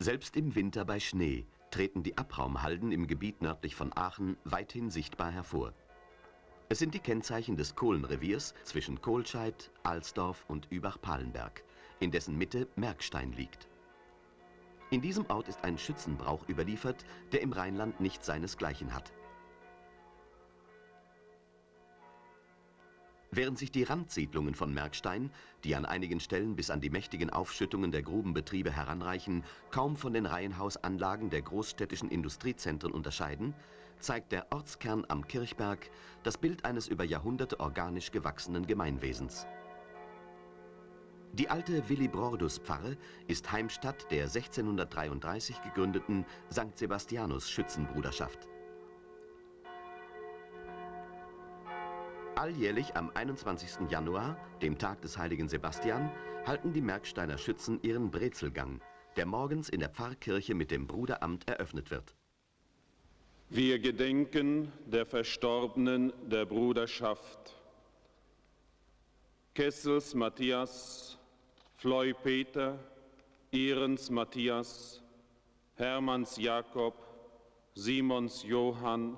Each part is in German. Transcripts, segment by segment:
Selbst im Winter bei Schnee treten die Abraumhalden im Gebiet nördlich von Aachen weithin sichtbar hervor. Es sind die Kennzeichen des Kohlenreviers zwischen Kohlscheid, Alsdorf und Übach-Palenberg, in dessen Mitte Merkstein liegt. In diesem Ort ist ein Schützenbrauch überliefert, der im Rheinland nicht seinesgleichen hat. Während sich die Randsiedlungen von Merkstein, die an einigen Stellen bis an die mächtigen Aufschüttungen der Grubenbetriebe heranreichen, kaum von den Reihenhausanlagen der großstädtischen Industriezentren unterscheiden, zeigt der Ortskern am Kirchberg das Bild eines über Jahrhunderte organisch gewachsenen Gemeinwesens. Die alte Willibrordus-Pfarre ist Heimstatt der 1633 gegründeten St. Sebastianus Alljährlich am 21. Januar, dem Tag des heiligen Sebastian, halten die Merksteiner Schützen ihren Brezelgang, der morgens in der Pfarrkirche mit dem Bruderamt eröffnet wird. Wir gedenken der Verstorbenen der Bruderschaft. Kessels Matthias, Floy Peter, Ehrens Matthias, Hermanns Jakob, Simons Johann,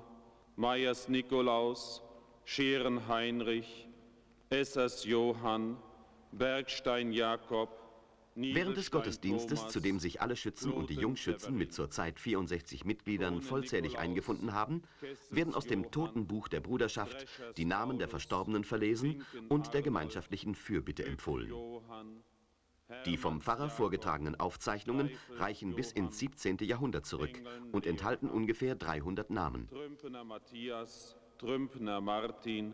Meyers Nikolaus, Scheren Heinrich, Essers Johann, Bergstein Jakob, Während des Gottesdienstes, zu dem sich alle Schützen und die Jungschützen mit zurzeit 64 Mitgliedern vollzählig eingefunden haben, werden aus dem Totenbuch der Bruderschaft die Namen der Verstorbenen verlesen und der gemeinschaftlichen Fürbitte empfohlen. Die vom Pfarrer vorgetragenen Aufzeichnungen reichen bis ins 17. Jahrhundert zurück und enthalten ungefähr 300 Namen. Trümpner Martin,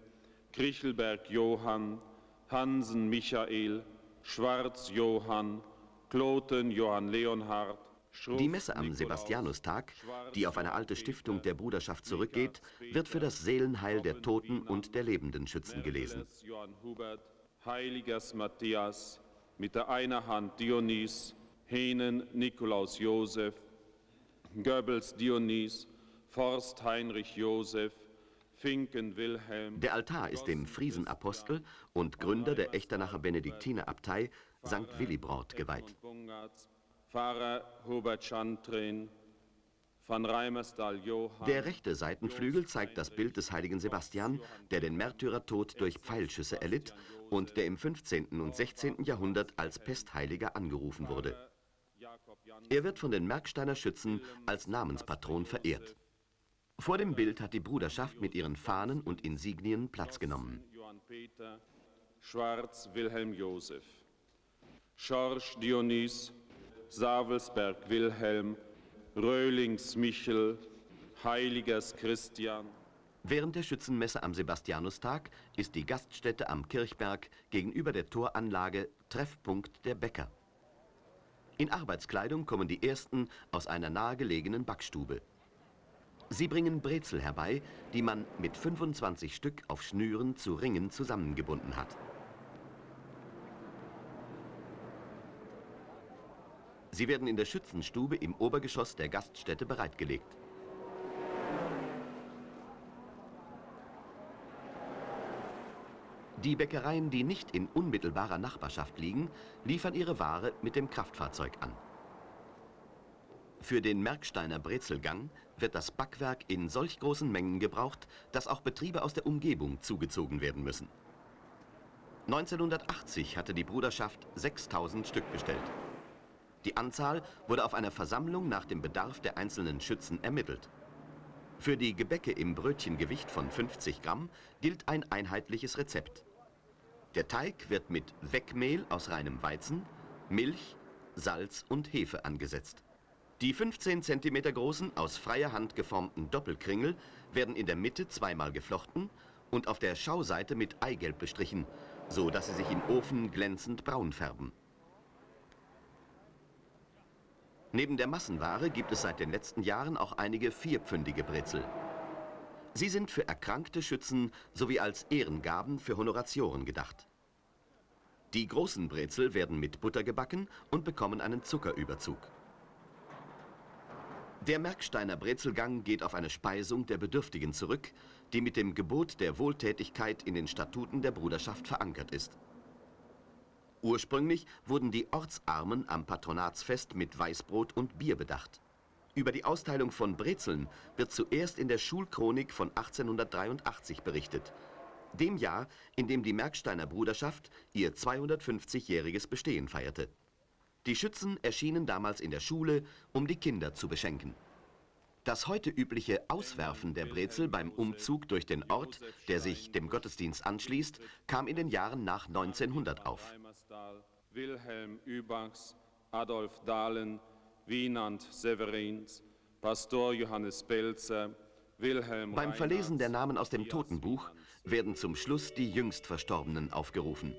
Krichelberg Johann, Hansen Michael, Schwarz Johann, Kloten Johann Leonhard, die Messe am Sebastianustag, die auf eine alte Stiftung der Bruderschaft zurückgeht, wird für das Seelenheil der Toten und der lebenden Schützen gelesen. Heiligers Matthias, mit der einer Hand Dionys, Henen Nikolaus Josef, Goebbels Dionys, Forst Heinrich Josef, der Altar ist dem Friesenapostel und Gründer der Echternacher Benediktinerabtei St. Willibrord geweiht. Pfarrer Hubert Schantrin, der rechte Seitenflügel zeigt das Bild des heiligen Sebastian, der den Märtyrertod durch Pfeilschüsse erlitt und der im 15. und 16. Jahrhundert als Pestheiliger angerufen wurde. Er wird von den Merksteiner Schützen als Namenspatron verehrt. Vor dem Bild hat die Bruderschaft mit ihren Fahnen und Insignien Platz genommen. Johann Peter, Schwarz Wilhelm Josef, Schorsch Dionys, Savelsberg Wilhelm, Röhlings Michel, Heiligers Christian. Während der Schützenmesse am Sebastianustag ist die Gaststätte am Kirchberg gegenüber der Toranlage Treffpunkt der Bäcker. In Arbeitskleidung kommen die ersten aus einer nahegelegenen Backstube. Sie bringen Brezel herbei, die man mit 25 Stück auf Schnüren zu Ringen zusammengebunden hat. Sie werden in der Schützenstube im Obergeschoss der Gaststätte bereitgelegt. Die Bäckereien, die nicht in unmittelbarer Nachbarschaft liegen, liefern ihre Ware mit dem Kraftfahrzeug an. Für den Merksteiner Brezelgang wird das Backwerk in solch großen Mengen gebraucht, dass auch Betriebe aus der Umgebung zugezogen werden müssen. 1980 hatte die Bruderschaft 6000 Stück bestellt. Die Anzahl wurde auf einer Versammlung nach dem Bedarf der einzelnen Schützen ermittelt. Für die Gebäcke im Brötchengewicht von 50 Gramm gilt ein einheitliches Rezept. Der Teig wird mit Weckmehl aus reinem Weizen, Milch, Salz und Hefe angesetzt. Die 15 cm großen, aus freier Hand geformten Doppelkringel werden in der Mitte zweimal geflochten und auf der Schauseite mit Eigelb bestrichen, so dass sie sich im Ofen glänzend braun färben. Neben der Massenware gibt es seit den letzten Jahren auch einige vierpfündige Brezel. Sie sind für erkrankte Schützen sowie als Ehrengaben für Honoratioren gedacht. Die großen Brezel werden mit Butter gebacken und bekommen einen Zuckerüberzug. Der Merksteiner Brezelgang geht auf eine Speisung der Bedürftigen zurück, die mit dem Gebot der Wohltätigkeit in den Statuten der Bruderschaft verankert ist. Ursprünglich wurden die Ortsarmen am Patronatsfest mit Weißbrot und Bier bedacht. Über die Austeilung von Brezeln wird zuerst in der Schulchronik von 1883 berichtet, dem Jahr, in dem die Merksteiner Bruderschaft ihr 250-jähriges Bestehen feierte. Die Schützen erschienen damals in der Schule, um die Kinder zu beschenken. Das heute übliche Auswerfen der Brezel beim Umzug durch den Ort, der sich dem Gottesdienst anschließt, kam in den Jahren nach 1900 auf. Wilhelm Übachs, Adolf Dahlen, Wienand Severins, Pastor Johannes Belzer, Wilhelm Beim Verlesen der Namen aus dem Totenbuch werden zum Schluss die jüngst Verstorbenen aufgerufen.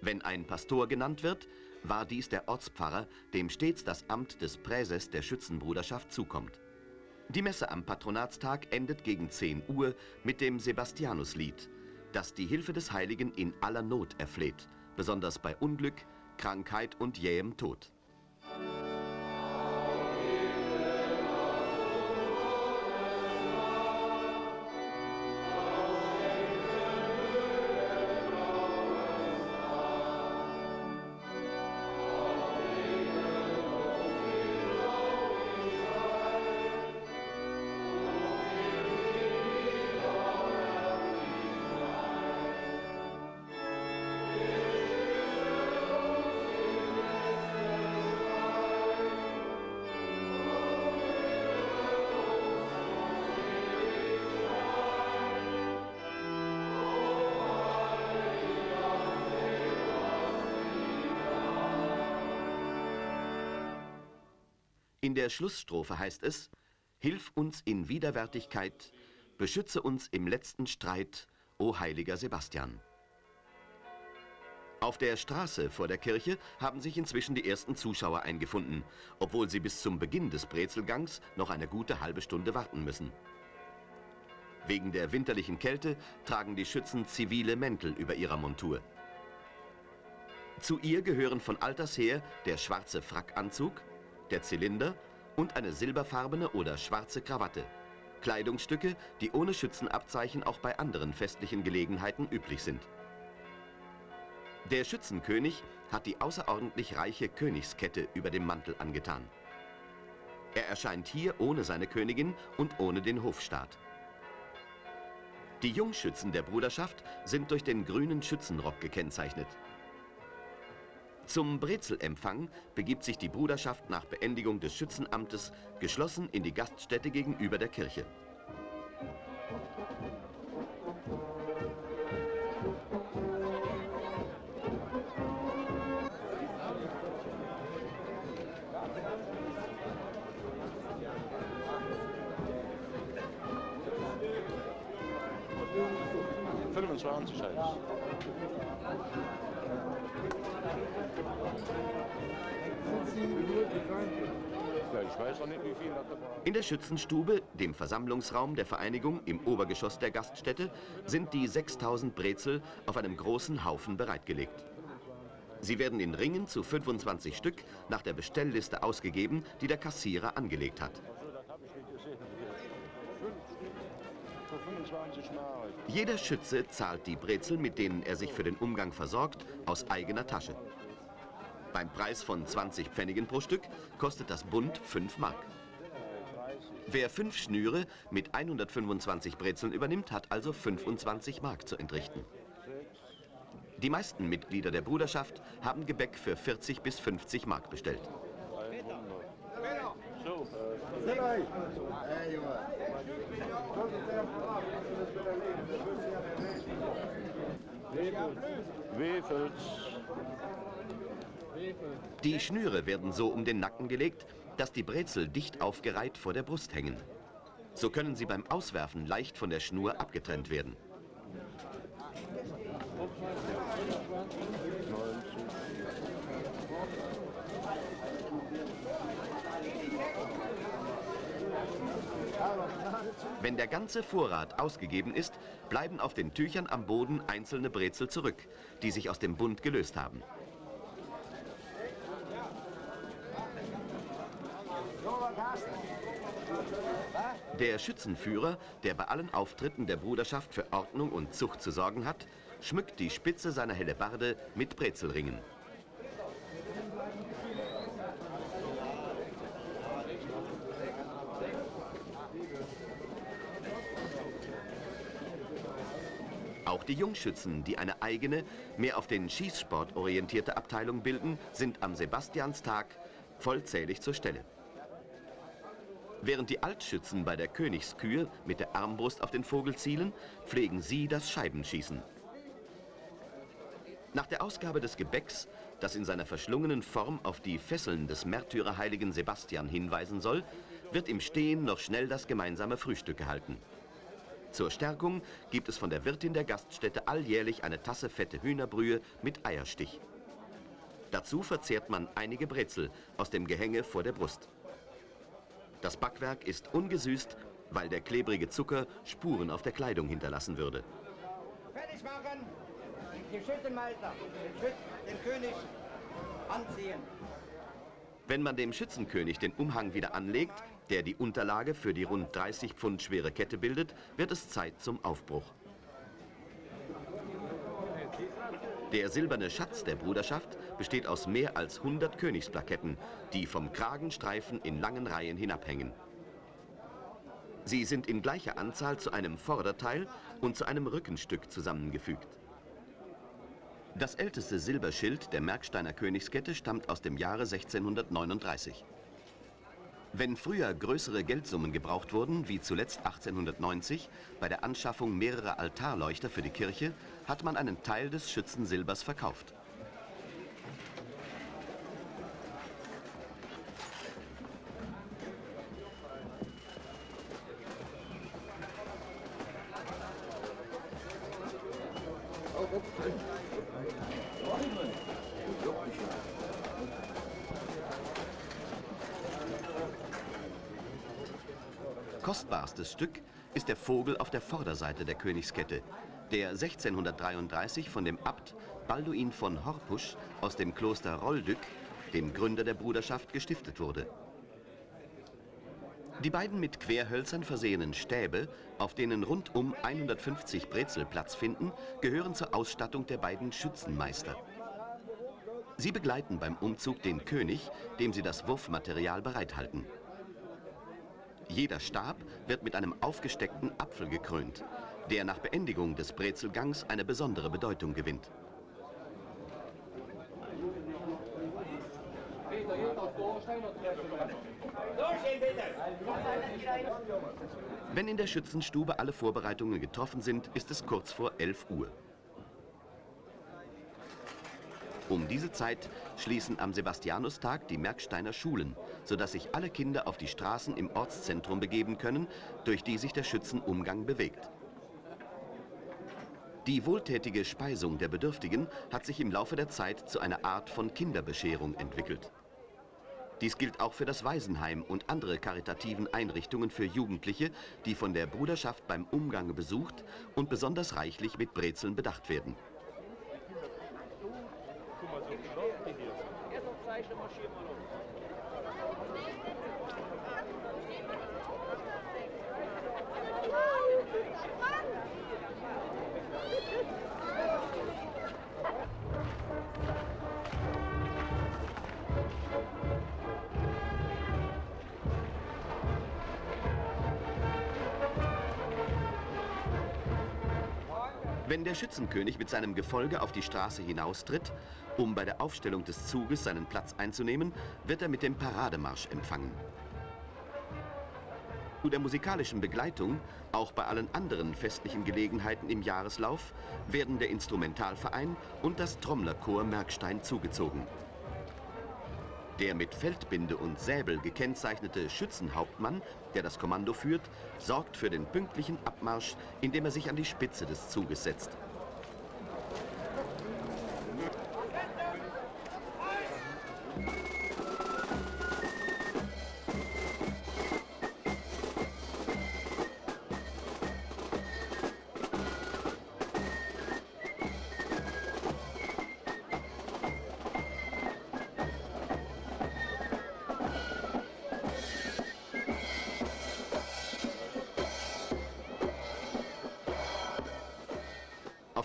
Wenn ein Pastor genannt wird, war dies der Ortspfarrer, dem stets das Amt des Präses der Schützenbruderschaft zukommt. Die Messe am Patronatstag endet gegen 10 Uhr mit dem Sebastianuslied, das die Hilfe des Heiligen in aller Not erfleht, besonders bei Unglück, Krankheit und jähem Tod. Der Schlussstrophe heißt es, Hilf uns in Widerwärtigkeit, beschütze uns im letzten Streit, o heiliger Sebastian. Auf der Straße vor der Kirche haben sich inzwischen die ersten Zuschauer eingefunden, obwohl sie bis zum Beginn des Brezelgangs noch eine gute halbe Stunde warten müssen. Wegen der winterlichen Kälte tragen die Schützen zivile Mäntel über ihrer Montur. Zu ihr gehören von alters her der schwarze Frackanzug, der Zylinder und eine silberfarbene oder schwarze Krawatte. Kleidungsstücke, die ohne Schützenabzeichen auch bei anderen festlichen Gelegenheiten üblich sind. Der Schützenkönig hat die außerordentlich reiche Königskette über dem Mantel angetan. Er erscheint hier ohne seine Königin und ohne den Hofstaat. Die Jungschützen der Bruderschaft sind durch den grünen Schützenrock gekennzeichnet. Zum Brezelempfang begibt sich die Bruderschaft nach Beendigung des Schützenamtes geschlossen in die Gaststätte gegenüber der Kirche. Fünfundzwanzig heißt In der Schützenstube, dem Versammlungsraum der Vereinigung im Obergeschoss der Gaststätte, sind die 6000 Brezel auf einem großen Haufen bereitgelegt. Sie werden in Ringen zu 25 Stück nach der Bestellliste ausgegeben, die der Kassierer angelegt hat. Das habe ich nicht gesehen. Fünf Stück für 25 Mark. Jeder Schütze zahlt die Brezel, mit denen er sich für den Umgang versorgt, aus eigener Tasche. Beim Preis von 20 Pfennigen pro Stück kostet das Bund 5 Mark. Wer fünf Schnüre mit 125 Brezeln übernimmt, hat also 25 Mark zu entrichten. Die meisten Mitglieder der Bruderschaft haben Gebäck für 40 bis 50 Mark bestellt. Wefels. Die Schnüre werden so um den Nacken gelegt, dass die Brezel dicht aufgereiht vor der Brust hängen. So können sie beim Auswerfen leicht von der Schnur abgetrennt werden. Wenn der ganze Vorrat ausgegeben ist, bleiben auf den Tüchern am Boden einzelne Brezel zurück, die sich aus dem Bund gelöst haben. Der Schützenführer, der bei allen Auftritten der Bruderschaft für Ordnung und Zucht zu sorgen hat, schmückt die Spitze seiner Hellebarde mit Brezelringen. Auch die Jungschützen, die eine eigene, mehr auf den Schießsport orientierte Abteilung bilden, sind am Sebastianstag vollzählig zur Stelle. Während die Altschützen bei der Königskühe mit der Armbrust auf den Vogel zielen, pflegen sie das Scheibenschießen. Nach der Ausgabe des Gebäcks, das in seiner verschlungenen Form auf die Fesseln des Märtyrerheiligen Sebastian hinweisen soll, wird im Stehen noch schnell das gemeinsame Frühstück gehalten. Zur Stärkung gibt es von der Wirtin der Gaststätte alljährlich eine Tasse fette Hühnerbrühe mit Eierstich. Dazu verzehrt man einige Brezel aus dem Gehänge vor der Brust. Das Backwerk ist ungesüßt, weil der klebrige Zucker Spuren auf der Kleidung hinterlassen würde. Fertig machen! Den Schützenmeister, den, Schütz, den König anziehen. Wenn man dem Schützenkönig den Umhang wieder anlegt, der die Unterlage für die rund 30 Pfund schwere Kette bildet, wird es Zeit zum Aufbruch. Der silberne Schatz der Bruderschaft besteht aus mehr als 100 Königsplaketten, die vom Kragenstreifen in langen Reihen hinabhängen. Sie sind in gleicher Anzahl zu einem Vorderteil und zu einem Rückenstück zusammengefügt. Das älteste Silberschild der Merksteiner Königskette stammt aus dem Jahre 1639. Wenn früher größere Geldsummen gebraucht wurden, wie zuletzt 1890 bei der Anschaffung mehrerer Altarleuchter für die Kirche, hat man einen Teil des Schützensilbers verkauft. Kostbarstes Stück ist der Vogel auf der Vorderseite der Königskette, der 1633 von dem Abt Balduin von Horpusch aus dem Kloster Roldück, dem Gründer der Bruderschaft, gestiftet wurde. Die beiden mit Querhölzern versehenen Stäbe, auf denen rundum 150 Brezel Platz finden, gehören zur Ausstattung der beiden Schützenmeister. Sie begleiten beim Umzug den König, dem sie das Wurfmaterial bereithalten. Jeder Stab wird mit einem aufgesteckten Apfel gekrönt, der nach Beendigung des Brezelgangs eine besondere Bedeutung gewinnt. Wenn in der Schützenstube alle Vorbereitungen getroffen sind, ist es kurz vor 11 Uhr. Um diese Zeit schließen am Sebastianustag die Merksteiner Schulen, sodass sich alle Kinder auf die Straßen im Ortszentrum begeben können, durch die sich der Schützenumgang bewegt. Die wohltätige Speisung der Bedürftigen hat sich im Laufe der Zeit zu einer Art von Kinderbescherung entwickelt. Dies gilt auch für das Waisenheim und andere karitativen Einrichtungen für Jugendliche, die von der Bruderschaft beim Umgang besucht und besonders reichlich mit Brezeln bedacht werden. Wenn der Schützenkönig mit seinem Gefolge auf die Straße hinaustritt, um bei der Aufstellung des Zuges seinen Platz einzunehmen, wird er mit dem Parademarsch empfangen. Zu der musikalischen Begleitung, auch bei allen anderen festlichen Gelegenheiten im Jahreslauf, werden der Instrumentalverein und das Trommlerchor Merkstein zugezogen. Der mit Feldbinde und Säbel gekennzeichnete Schützenhauptmann, der das Kommando führt, sorgt für den pünktlichen Abmarsch, indem er sich an die Spitze des Zuges setzt.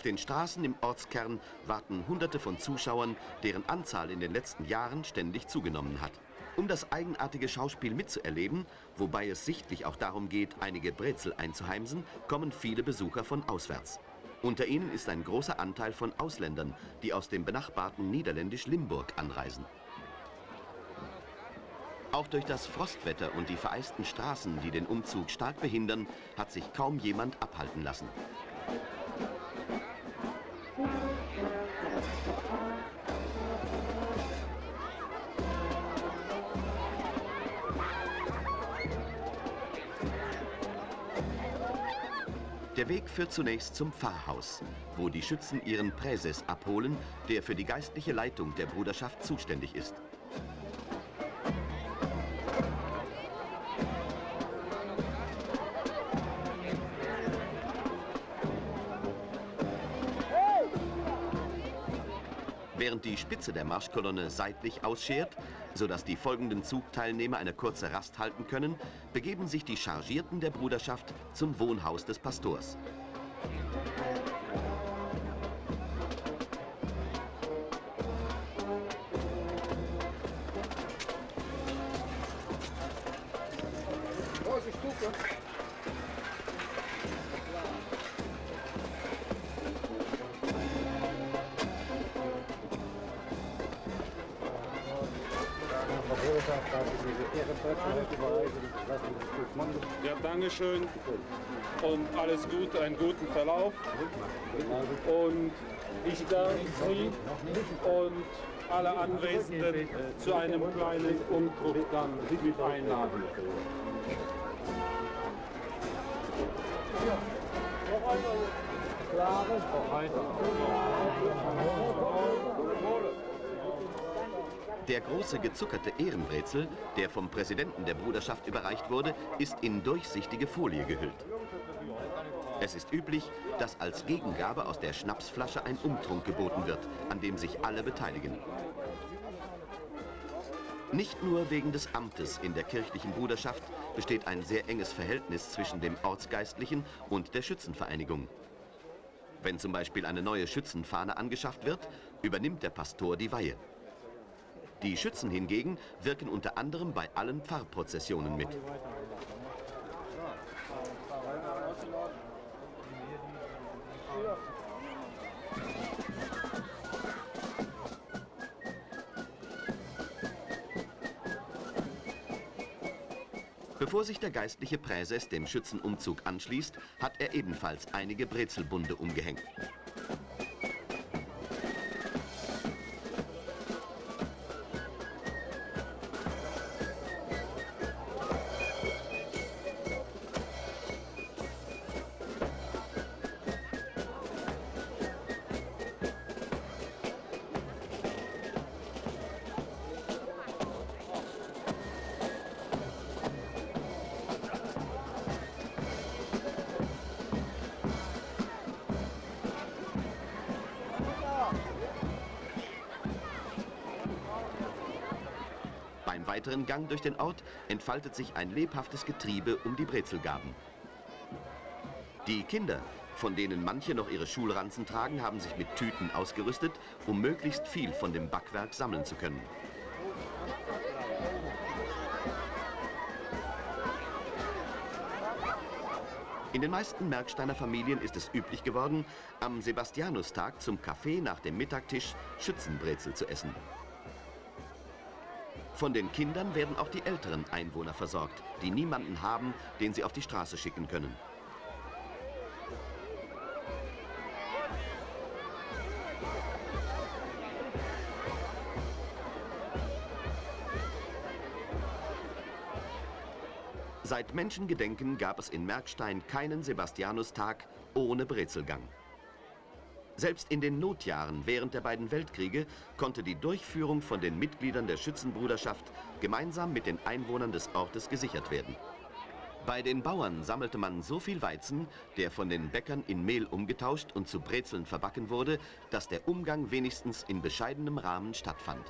Auf den Straßen im Ortskern warten Hunderte von Zuschauern, deren Anzahl in den letzten Jahren ständig zugenommen hat. Um das eigenartige Schauspiel mitzuerleben, wobei es sichtlich auch darum geht, einige Brezel einzuheimsen, kommen viele Besucher von auswärts. Unter ihnen ist ein großer Anteil von Ausländern, die aus dem benachbarten niederländisch Limburg anreisen. Auch durch das Frostwetter und die vereisten Straßen, die den Umzug stark behindern, hat sich kaum jemand abhalten lassen. Der Weg führt zunächst zum Pfarrhaus, wo die Schützen ihren Präses abholen, der für die geistliche Leitung der Bruderschaft zuständig ist. Während die Spitze der Marschkolonne seitlich ausschert, sodass die folgenden Zugteilnehmer eine kurze Rast halten können, begeben sich die Chargierten der Bruderschaft zum Wohnhaus des Pastors. Ja, Dankeschön und alles Gute, einen guten Verlauf. Und ich darf Sie und alle Anwesenden zu einem kleinen Umdruck dann mit einladen. Der große gezuckerte Ehrenbrezel, der vom Präsidenten der Bruderschaft überreicht wurde, ist in durchsichtige Folie gehüllt. Es ist üblich, dass als Gegengabe aus der Schnapsflasche ein Umtrunk geboten wird, an dem sich alle beteiligen. Nicht nur wegen des Amtes in der kirchlichen Bruderschaft besteht ein sehr enges Verhältnis zwischen dem Ortsgeistlichen und der Schützenvereinigung. Wenn zum Beispiel eine neue Schützenfahne angeschafft wird, übernimmt der Pastor die Weihe. Die Schützen hingegen wirken unter anderem bei allen Pfarrprozessionen mit. Bevor sich der geistliche Präses dem Schützenumzug anschließt, hat er ebenfalls einige Brezelbunde umgehängt. Weiteren Gang durch den Ort entfaltet sich ein lebhaftes Getriebe um die Brezelgaben. Die Kinder, von denen manche noch ihre Schulranzen tragen, haben sich mit Tüten ausgerüstet, um möglichst viel von dem Backwerk sammeln zu können. In den meisten Merksteiner Familien ist es üblich geworden, am Sebastianustag zum Kaffee nach dem Mittagtisch Schützenbrezel zu essen. Von den Kindern werden auch die älteren Einwohner versorgt, die niemanden haben, den sie auf die Straße schicken können. Seit Menschengedenken gab es in Merkstein keinen Sebastianustag ohne Brezelgang. Selbst in den Notjahren während der beiden Weltkriege konnte die Durchführung von den Mitgliedern der Schützenbruderschaft gemeinsam mit den Einwohnern des Ortes gesichert werden. Bei den Bauern sammelte man so viel Weizen, der von den Bäckern in Mehl umgetauscht und zu Brezeln verbacken wurde, dass der Umgang wenigstens in bescheidenem Rahmen stattfand.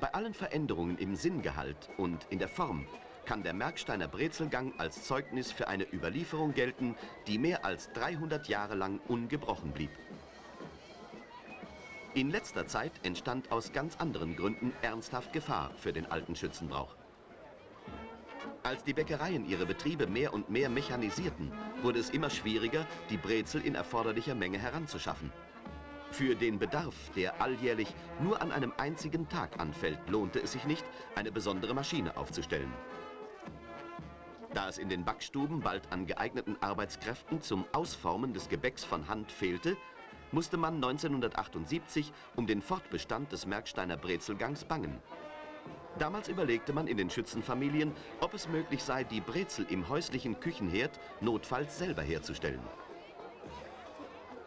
Bei allen Veränderungen im Sinngehalt und in der Form kann der Merksteiner Brezelgang als Zeugnis für eine Überlieferung gelten, die mehr als 300 Jahre lang ungebrochen blieb. In letzter Zeit entstand aus ganz anderen Gründen ernsthaft Gefahr für den alten Schützenbrauch. Als die Bäckereien ihre Betriebe mehr und mehr mechanisierten, wurde es immer schwieriger, die Brezel in erforderlicher Menge heranzuschaffen. Für den Bedarf, der alljährlich nur an einem einzigen Tag anfällt, lohnte es sich nicht, eine besondere Maschine aufzustellen. Da es in den Backstuben bald an geeigneten Arbeitskräften zum Ausformen des Gebäcks von Hand fehlte, musste man 1978 um den Fortbestand des Merksteiner Brezelgangs bangen. Damals überlegte man in den Schützenfamilien, ob es möglich sei, die Brezel im häuslichen Küchenherd notfalls selber herzustellen.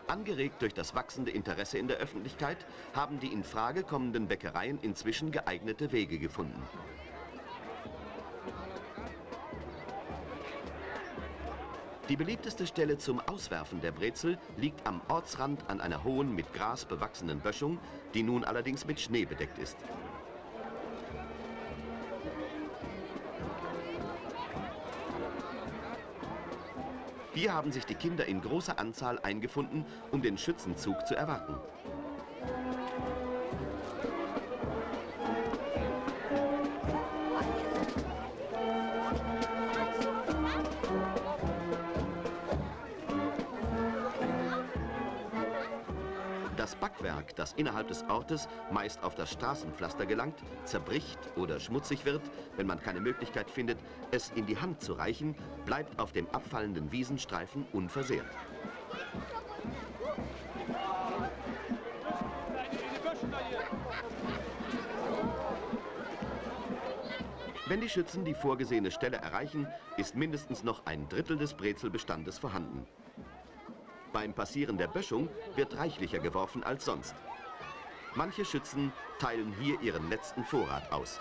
Angeregt durch das wachsende Interesse in der Öffentlichkeit haben die in Frage kommenden Bäckereien inzwischen geeignete Wege gefunden. Die beliebteste Stelle zum Auswerfen der Brezel liegt am Ortsrand an einer hohen, mit Gras bewachsenen Böschung, die nun allerdings mit Schnee bedeckt ist. Hier haben sich die Kinder in großer Anzahl eingefunden, um den Schützenzug zu erwarten. Backwerk, das innerhalb des Ortes meist auf das Straßenpflaster gelangt, zerbricht oder schmutzig wird, wenn man keine Möglichkeit findet, es in die Hand zu reichen, bleibt auf dem abfallenden Wiesenstreifen unversehrt. Wenn die Schützen die vorgesehene Stelle erreichen, ist mindestens noch ein Drittel des Brezelbestandes vorhanden. Beim Passieren der Böschung wird reichlicher geworfen als sonst. Manche Schützen teilen hier ihren letzten Vorrat aus.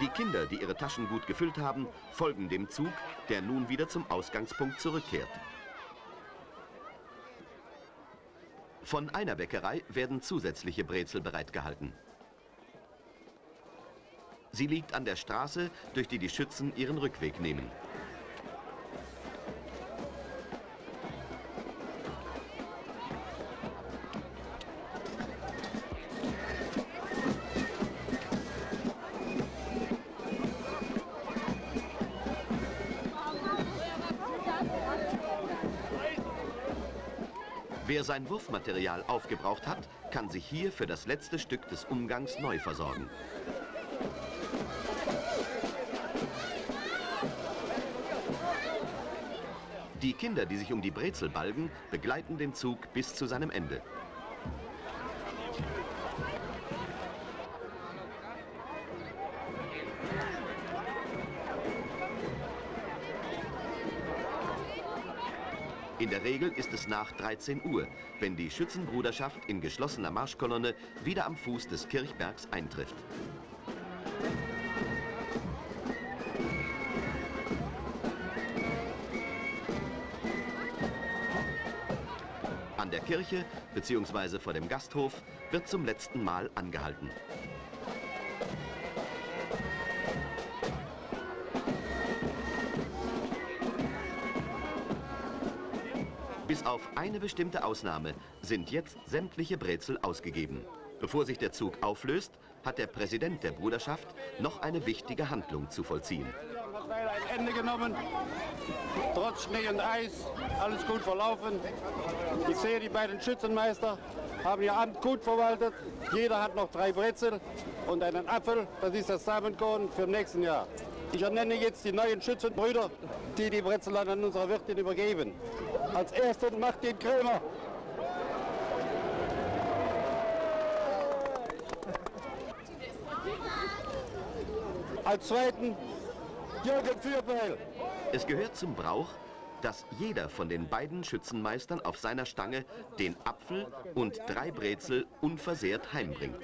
Die Kinder, die ihre Taschen gut gefüllt haben, folgen dem Zug, der nun wieder zum Ausgangspunkt zurückkehrt. Von einer Bäckerei werden zusätzliche Brezel bereitgehalten. Sie liegt an der Straße, durch die die Schützen ihren Rückweg nehmen. Wer sein Wurfmaterial aufgebraucht hat, kann sich hier für das letzte Stück des Umgangs neu versorgen. Die Kinder, die sich um die Brezel balgen, begleiten den Zug bis zu seinem Ende. In der Regel ist es nach 13 Uhr, wenn die Schützenbruderschaft in geschlossener Marschkolonne wieder am Fuß des Kirchbergs eintrifft. An der Kirche bzw. vor dem Gasthof wird zum letzten Mal angehalten. Bis auf eine bestimmte Ausnahme sind jetzt sämtliche Brezel ausgegeben. Bevor sich der Zug auflöst, hat der Präsident der Bruderschaft noch eine wichtige Handlung zu vollziehen. ein Ende genommen, trotz Schnee und Eis, alles gut verlaufen. Ich sehe, die beiden Schützenmeister haben ihr Amt gut verwaltet. Jeder hat noch drei Brezel und einen Apfel, das ist das Samenkorn für nächsten Jahr. Ich ernenne jetzt die neuen Schützenbrüder, die die Brezel an unsere Wirtin übergeben. Als ersten Martin Krämer. Als zweiten Jürgen Fürbeil. Es gehört zum Brauch, dass jeder von den beiden Schützenmeistern auf seiner Stange den Apfel und drei Brezel unversehrt heimbringt.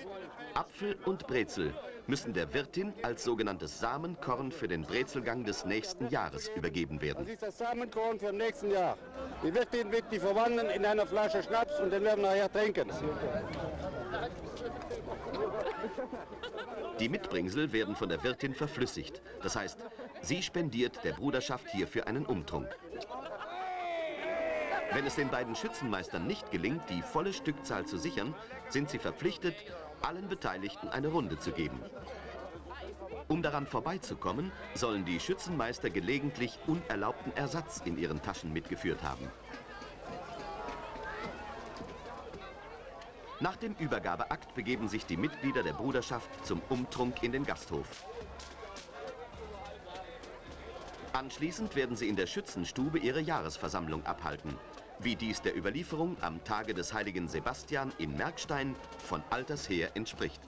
Apfel und Brezel müssen der Wirtin als sogenanntes Samenkorn für den Brezelgang des nächsten Jahres übergeben werden. Das ist das Samenkorn für im nächsten Jahr. Die Wirtin wird die verwandeln in einer Flasche Schnaps und den werden wir nachher trinken. Die Mitbringsel werden von der Wirtin verflüssigt. Das heißt, sie spendiert der Bruderschaft hierfür einen Umtrunk. Wenn es den beiden Schützenmeistern nicht gelingt, die volle Stückzahl zu sichern, sind sie verpflichtet, allen Beteiligten eine Runde zu geben. Um daran vorbeizukommen, sollen die Schützenmeister gelegentlich unerlaubten Ersatz in ihren Taschen mitgeführt haben. Nach dem Übergabeakt begeben sich die Mitglieder der Bruderschaft zum Umtrunk in den Gasthof. Anschließend werden sie in der Schützenstube ihre Jahresversammlung abhalten, wie dies der Überlieferung am Tage des heiligen Sebastian in Merkstein von alters her entspricht.